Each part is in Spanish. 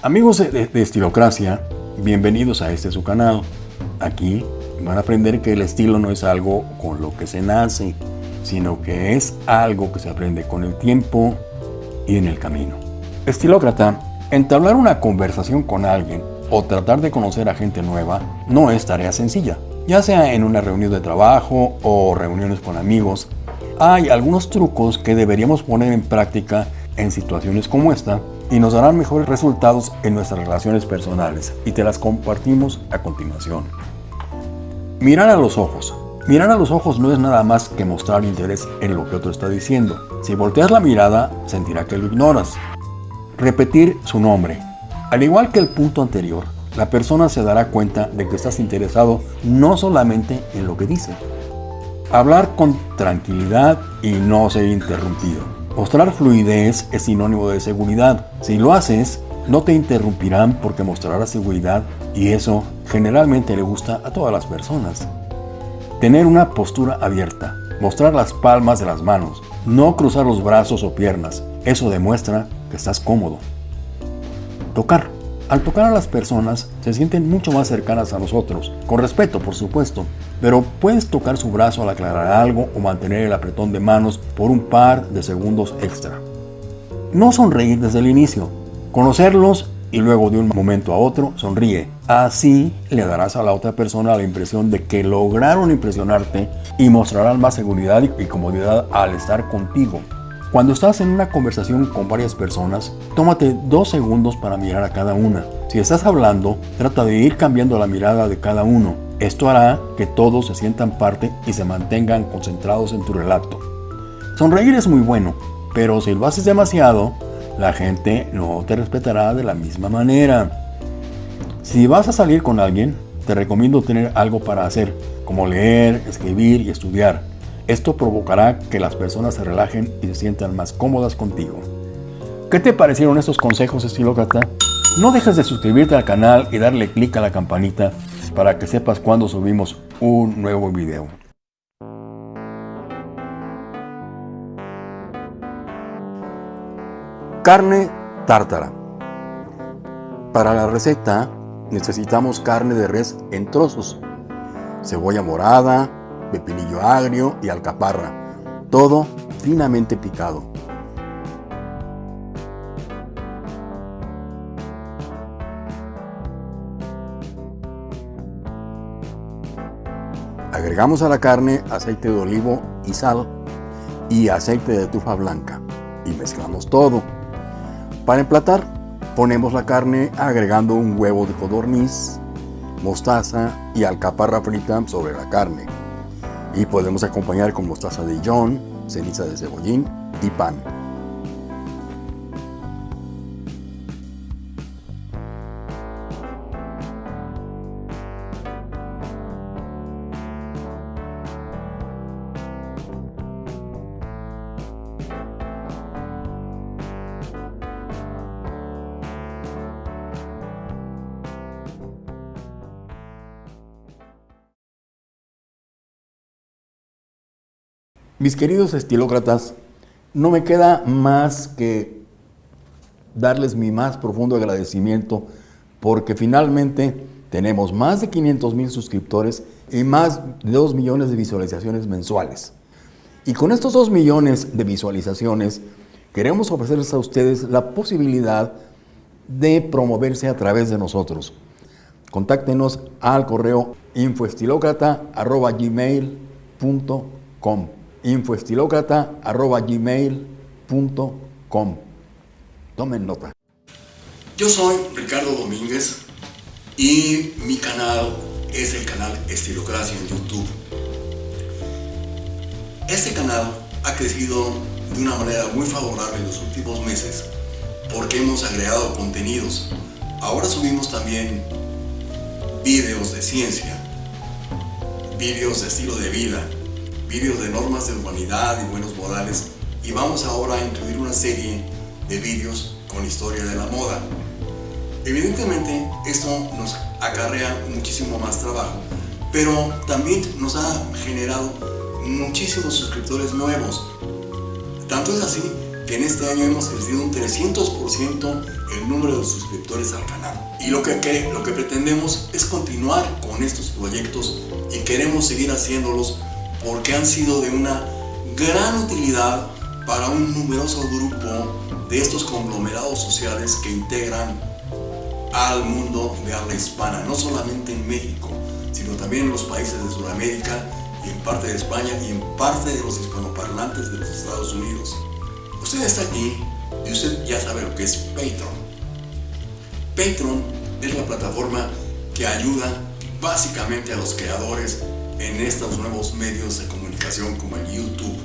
Amigos de, Estilocracia, bienvenidos a este su canal. Aquí van a aprender que el estilo no es algo con lo que se nace, sino que es algo que se aprende con el tiempo y en el camino. Estilócrata, entablar una conversación con alguien o tratar de conocer a gente nueva no es tarea sencilla. Ya sea en una reunión de trabajo o reuniones con amigos, hay algunos trucos que deberíamos poner en práctica en situaciones como esta y nos darán mejores resultados en nuestras relaciones personales y te las compartimos a continuación. Mirar a los ojos. Mirar a los ojos no es nada más que mostrar interés en lo que otro está diciendo. Si volteas la mirada, sentirá que lo ignoras. Repetir su nombre. Al igual que el punto anterior, la persona se dará cuenta de que estás interesado no solamente en lo que dice. Hablar con tranquilidad y no ser interrumpido. Mostrar fluidez es sinónimo de seguridad. Si lo haces, no te interrumpirán porque mostrarás seguridad y eso generalmente le gusta a todas las personas. Tener una postura abierta. Mostrar las palmas de las manos. No cruzar los brazos o piernas. Eso demuestra que estás cómodo. Tocar. Al tocar a las personas, se sienten mucho más cercanas a nosotros, con respeto por supuesto, pero puedes tocar su brazo al aclarar algo o mantener el apretón de manos por un par de segundos extra. No sonreír desde el inicio, conocerlos y luego de un momento a otro sonríe. Así le darás a la otra persona la impresión de que lograron impresionarte y mostrarán más seguridad y comodidad al estar contigo. Cuando estás en una conversación con varias personas, tómate dos segundos para mirar a cada una. Si estás hablando, trata de ir cambiando la mirada de cada uno. Esto hará que todos se sientan parte y se mantengan concentrados en tu relato. Sonreír es muy bueno, pero si lo haces demasiado, la gente no te respetará de la misma manera. Si vas a salir con alguien, te recomiendo tener algo para hacer, como leer, escribir y estudiar. Esto provocará que las personas se relajen y se sientan más cómodas contigo. ¿Qué te parecieron estos consejos estilócrata? No dejes de suscribirte al canal y darle clic a la campanita para que sepas cuando subimos un nuevo video. Carne tártara. Para la receta necesitamos carne de res en trozos, cebolla morada, pepinillo agrio y alcaparra, todo finamente picado. Agregamos a la carne aceite de olivo y sal y aceite de tufa blanca y mezclamos todo. Para emplatar, ponemos la carne agregando un huevo de codorniz, mostaza y alcaparra frita sobre la carne y podemos acompañar con mostaza de Dijon, ceniza de cebollín y pan. Mis queridos estilócratas, no me queda más que darles mi más profundo agradecimiento porque finalmente tenemos más de 500 mil suscriptores y más de 2 millones de visualizaciones mensuales. Y con estos 2 millones de visualizaciones queremos ofrecerles a ustedes la posibilidad de promoverse a través de nosotros. Contáctenos al correo infoestilocrata.gmail.com infoestilocrata.gmail.com Tomen nota. Yo soy Ricardo Domínguez y mi canal es el canal Estilocracia en YouTube. Este canal ha crecido de una manera muy favorable en los últimos meses porque hemos agregado contenidos. Ahora subimos también vídeos de ciencia, vídeos de estilo de vida, vídeos de normas de humanidad y buenos modales y vamos ahora a incluir una serie de vídeos con historia de la moda. Evidentemente esto nos acarrea muchísimo más trabajo, pero también nos ha generado muchísimos suscriptores nuevos. Tanto es así que en este año hemos crecido un 300% el número de suscriptores al canal. Y lo que, lo que pretendemos es continuar con estos proyectos y queremos seguir haciéndolos porque han sido de una gran utilidad para un numeroso grupo de estos conglomerados sociales que integran al mundo de habla hispana, no solamente en México, sino también en los países de Sudamérica y en parte de España y en parte de los hispanoparlantes de los Estados Unidos. Usted está aquí y usted ya sabe lo que es Patreon. Patreon es la plataforma que ayuda básicamente a los creadores en estos nuevos medios de comunicación como el YouTube.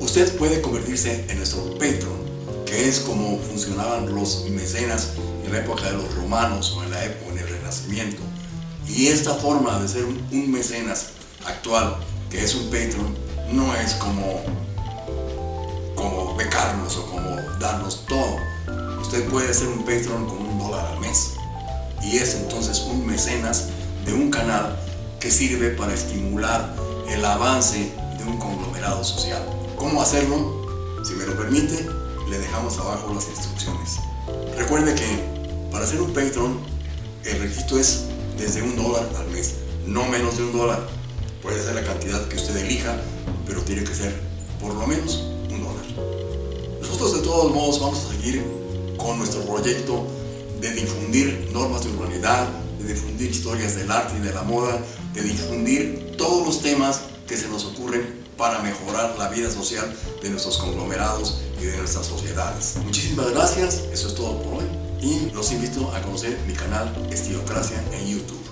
Usted puede convertirse en nuestro Patreon, que es como funcionaban los mecenas en la época de los romanos o en la época en el Renacimiento. Y esta forma de ser un mecenas actual, que es un Patreon, no es como, como becarnos o como darnos todo. Usted puede ser un Patreon con un dólar al mes. Y es entonces un mecenas de un canal que sirve para estimular el avance de un conglomerado social. ¿Cómo hacerlo? Si me lo permite, le dejamos abajo las instrucciones. Recuerde que para ser un Patreon, el registro es desde un dólar al mes, no menos de un dólar. Puede ser la cantidad que usted elija, pero tiene que ser por lo menos un dólar. Nosotros de todos modos vamos a seguir con nuestro proyecto de difundir normas de urbanidad, de difundir historias del arte y de la moda, de difundir todos los temas que se nos ocurren para mejorar la vida social de nuestros conglomerados y de nuestras sociedades. Muchísimas gracias, eso es todo por hoy y los invito a conocer mi canal Estilocracia en YouTube.